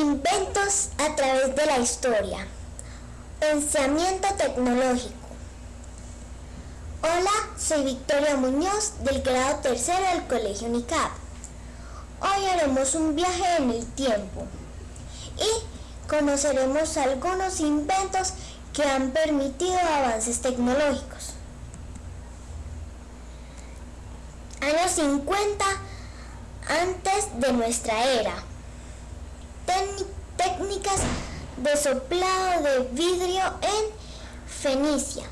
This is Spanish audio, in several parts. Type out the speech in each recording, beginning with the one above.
Inventos a través de la historia. Pensamiento tecnológico. Hola, soy Victoria Muñoz del grado tercero del Colegio UNICAP. Hoy haremos un viaje en el tiempo y conoceremos algunos inventos que han permitido avances tecnológicos. Años 50 antes de nuestra era técnicas de soplado de vidrio en Fenicia.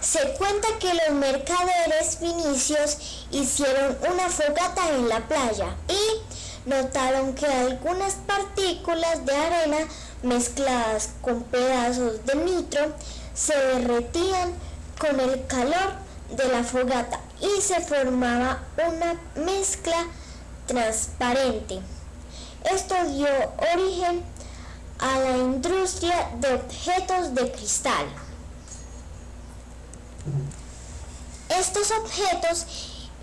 Se cuenta que los mercaderes finicios hicieron una fogata en la playa y notaron que algunas partículas de arena mezcladas con pedazos de nitro se derretían con el calor de la fogata y se formaba una mezcla transparente. Esto dio origen a la industria de objetos de cristal. Estos objetos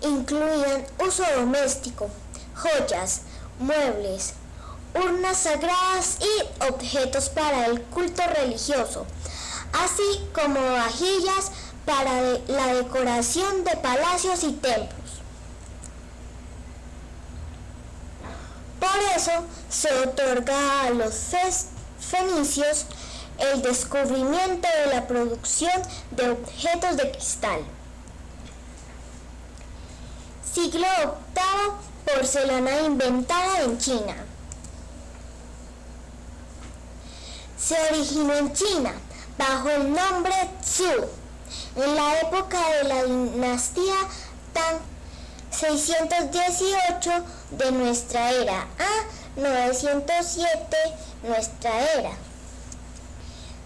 incluían uso doméstico, joyas, muebles, urnas sagradas y objetos para el culto religioso, así como vajillas para la decoración de palacios y templos. Por eso se otorga a los fenicios el descubrimiento de la producción de objetos de cristal. Siglo VIII, porcelana inventada en China. Se originó en China bajo el nombre Zhu en la época de la dinastía Tang 618 de nuestra era a 907 nuestra era.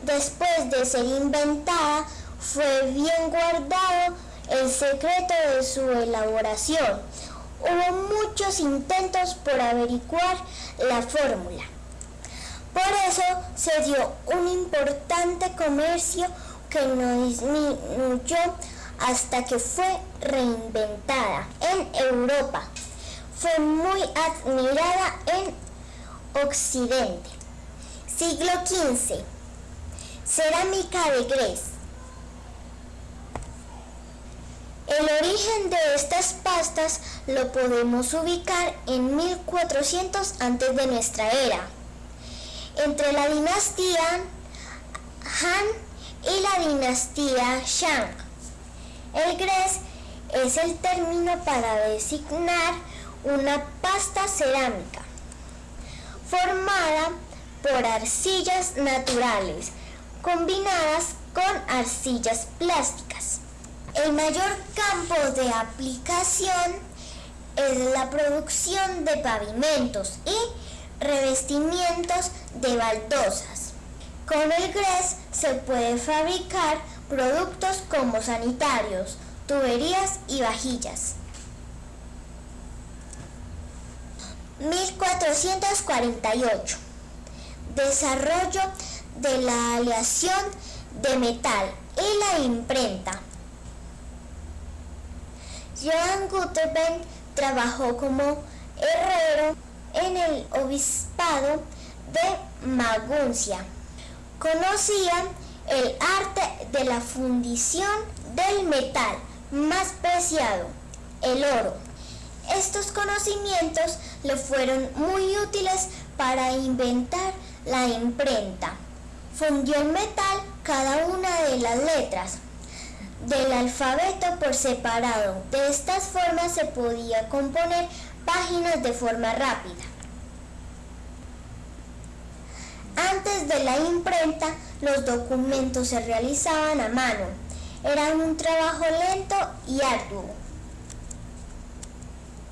Después de ser inventada, fue bien guardado el secreto de su elaboración. Hubo muchos intentos por averiguar la fórmula. Por eso se dio un importante comercio que no disminuyó hasta que fue reinventada en Europa. Fue muy admirada en Occidente. Siglo XV. Cerámica de Gres. El origen de estas pastas lo podemos ubicar en 1400 antes de nuestra era. Entre la dinastía Han y la dinastía Shang. El gres es el término para designar una pasta cerámica formada por arcillas naturales combinadas con arcillas plásticas. El mayor campo de aplicación es la producción de pavimentos y revestimientos de baldosas. Con el GRES se puede fabricar productos como sanitarios, tuberías y vajillas. 1448. Desarrollo de la aleación de metal y la imprenta. Johann Gutenberg trabajó como herrero en el obispado de Maguncia conocían el arte de la fundición del metal más preciado, el oro. Estos conocimientos le fueron muy útiles para inventar la imprenta. Fundió el metal cada una de las letras del alfabeto por separado. De estas formas se podía componer páginas de forma rápida. Antes de la imprenta, los documentos se realizaban a mano. Era un trabajo lento y arduo.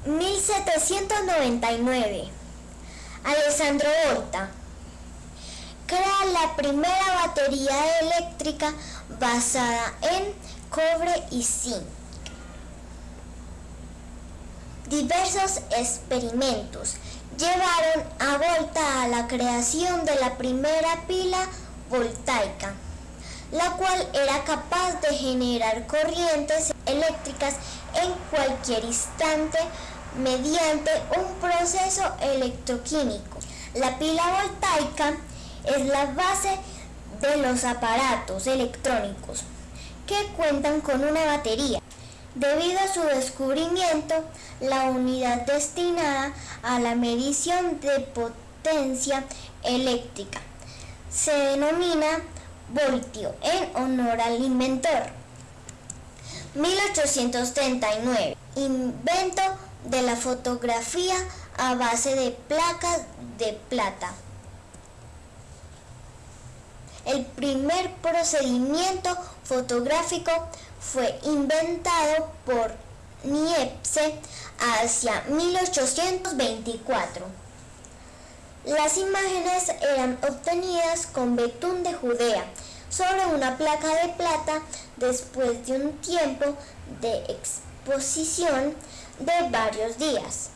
1799. Alessandro Volta crea la primera batería eléctrica basada en cobre y zinc. Diversos experimentos llevaron a Volta a la creación de la primera pila voltaica, la cual era capaz de generar corrientes eléctricas en cualquier instante mediante un proceso electroquímico. La pila voltaica es la base de los aparatos electrónicos que cuentan con una batería. Debido a su descubrimiento, la unidad destinada a la medición de potencia eléctrica se denomina voltio en honor al inventor. 1839. Invento de la fotografía a base de placas de plata. El primer procedimiento fotográfico fue inventado por Niepce hacia 1824. Las imágenes eran obtenidas con betún de Judea sobre una placa de plata después de un tiempo de exposición de varios días.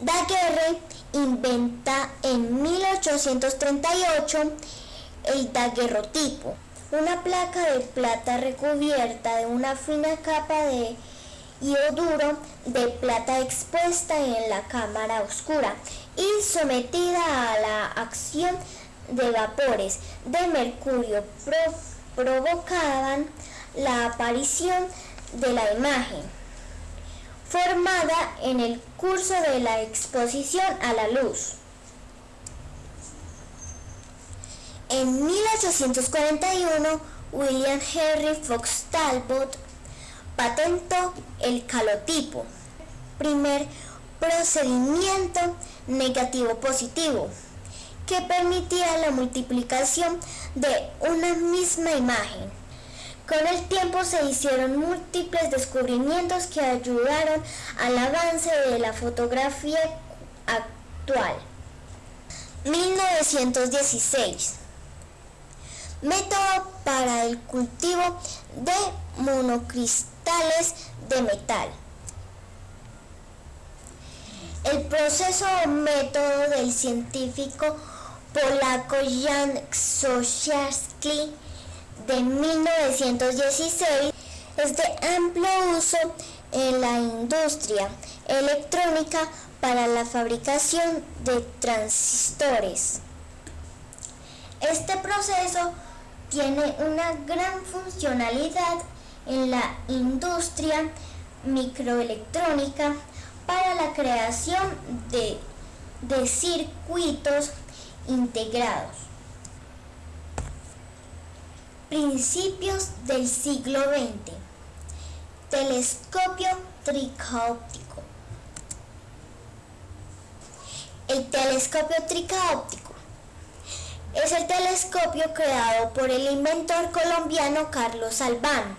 Daguerre inventa en 1838 el daguerrotipo, una placa de plata recubierta de una fina capa de ioduro de plata expuesta en la cámara oscura y sometida a la acción de vapores de mercurio provocaban la aparición de la imagen formada en el curso de la exposición a la luz. En 1841, William Henry Fox Talbot patentó el calotipo, primer procedimiento negativo-positivo que permitía la multiplicación de una misma imagen. Con el tiempo se hicieron múltiples descubrimientos que ayudaron al avance de la fotografía actual. 1916. Método para el cultivo de monocristales de metal. El proceso o método del científico polaco Jan Krzosiarski de 1916 es de amplio uso en la industria electrónica para la fabricación de transistores. Este proceso tiene una gran funcionalidad en la industria microelectrónica para la creación de, de circuitos integrados. Principios del siglo XX. Telescopio tricaóptico. El telescopio tricaóptico es el telescopio creado por el inventor colombiano Carlos Albán.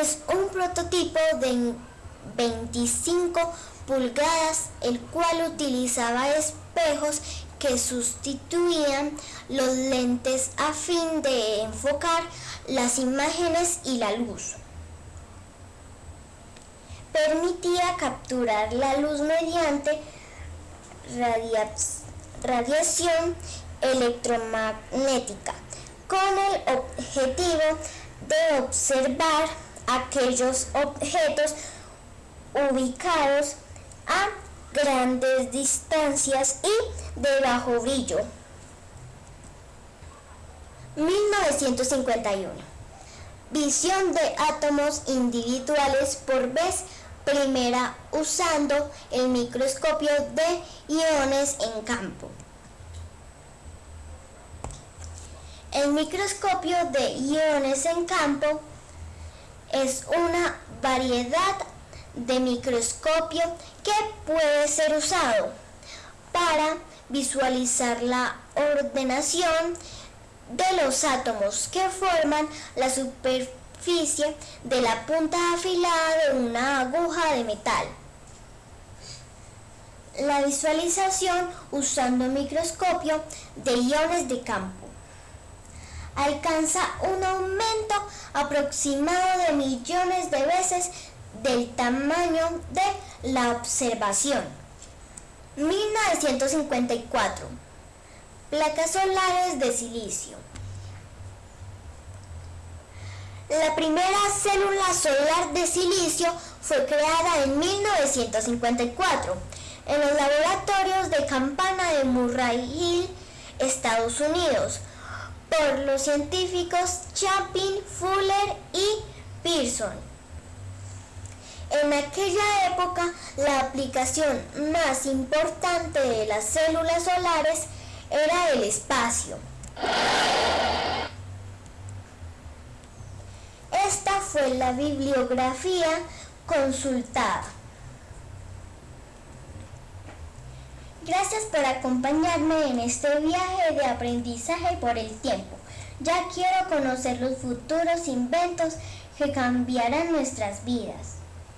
Es un prototipo de 25 pulgadas, el cual utilizaba espejos que sustituían los lentes a fin de enfocar las imágenes y la luz. Permitía capturar la luz mediante radiación electromagnética con el objetivo de observar aquellos objetos ubicados a grandes distancias y de bajo brillo. 1951. Visión de átomos individuales por vez primera usando el microscopio de iones en campo. El microscopio de iones en campo es una variedad de microscopio que puede ser usado para visualizar la ordenación de los átomos que forman la superficie de la punta afilada de una aguja de metal. La visualización usando microscopio de iones de campo alcanza un aumento aproximado de millones de veces del tamaño de la observación. 1954. Placas solares de silicio. La primera célula solar de silicio fue creada en 1954 en los laboratorios de Campana de Murray Hill, Estados Unidos, por los científicos Chapin, Fuller y Pearson. En aquella época, la aplicación más importante de las células solares era el espacio. Esta fue la bibliografía consultada. Gracias por acompañarme en este viaje de aprendizaje por el tiempo. Ya quiero conocer los futuros inventos que cambiarán nuestras vidas.